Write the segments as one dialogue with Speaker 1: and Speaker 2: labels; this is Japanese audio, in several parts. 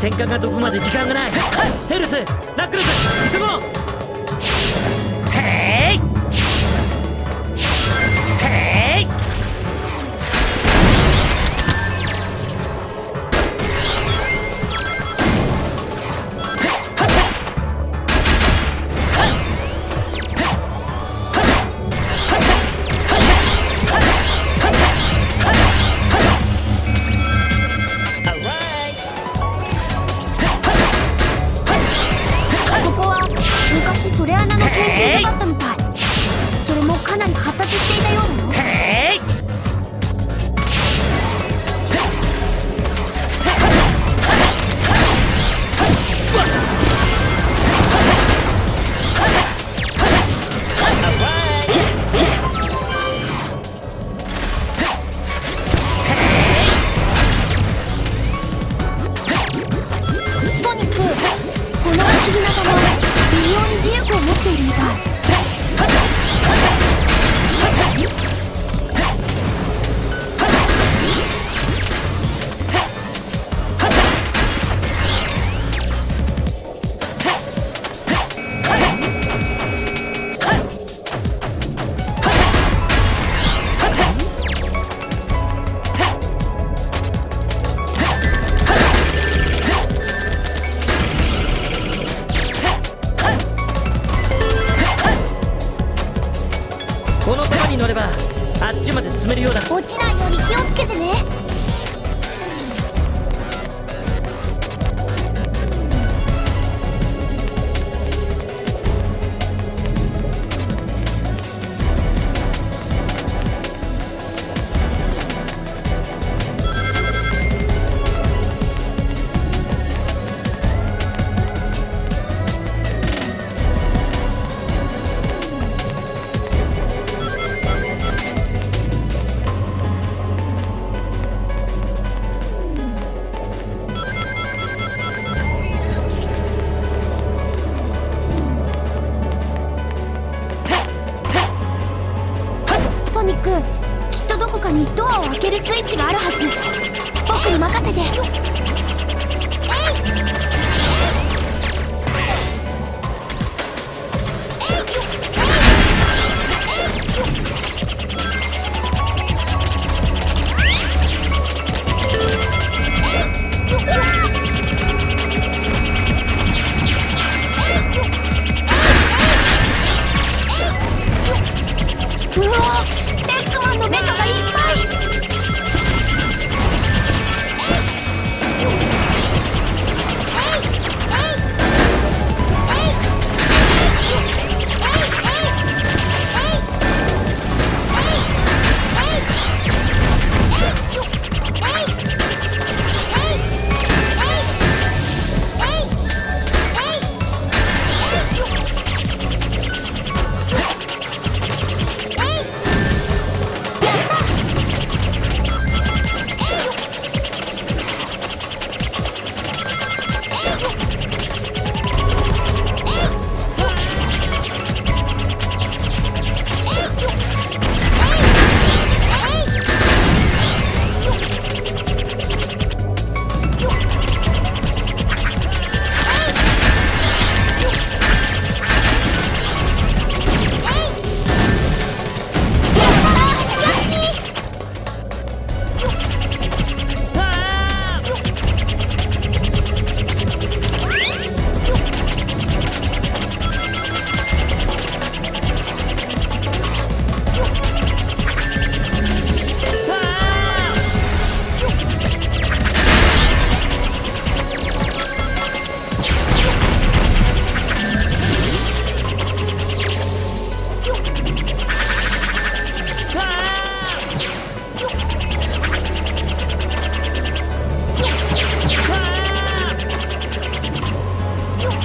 Speaker 1: 戦艦がどこまで時間がない。ヘルスナックルズ急ごう
Speaker 2: アを開けるスイッチがあるはず。僕に任せて。えい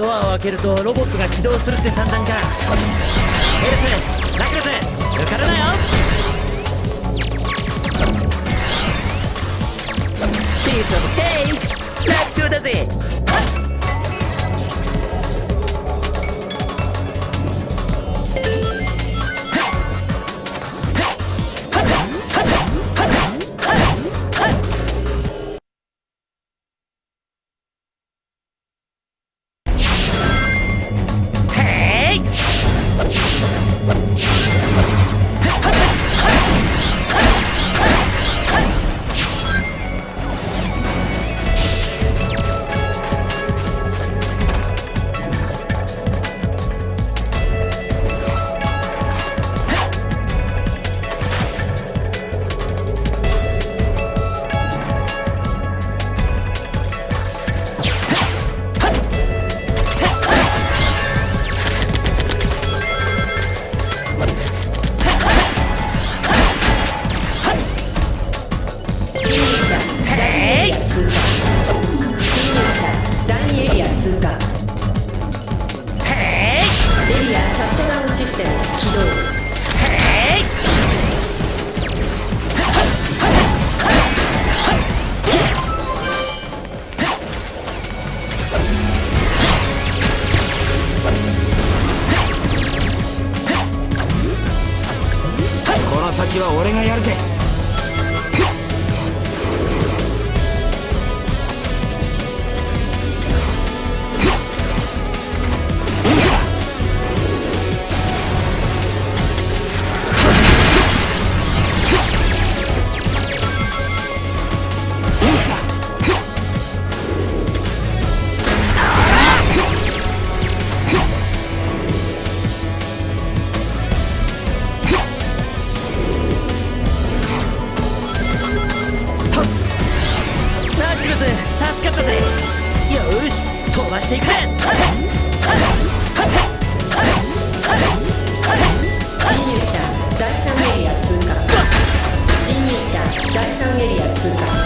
Speaker 1: ドアを開けるとロボットが起動するって算段か。ヘルスラクレス抜かるなよ。ピースオブケーキ楽勝だぜ
Speaker 3: 先は俺がやるぜ。
Speaker 1: 助かったぜ。よし飛ばしていくぜ。
Speaker 4: 侵入者第3エリア通過。侵入者第3エリア通過。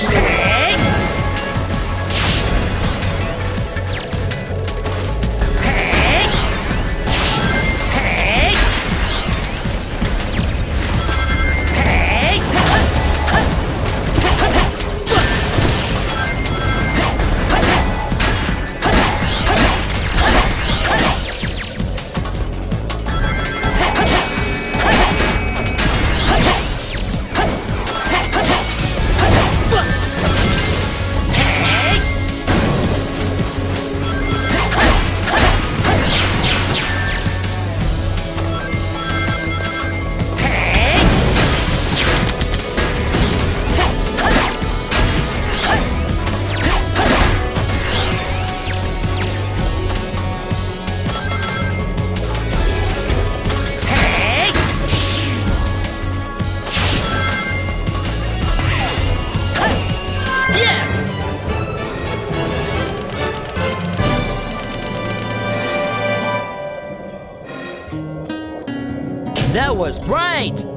Speaker 1: Yeah. Right!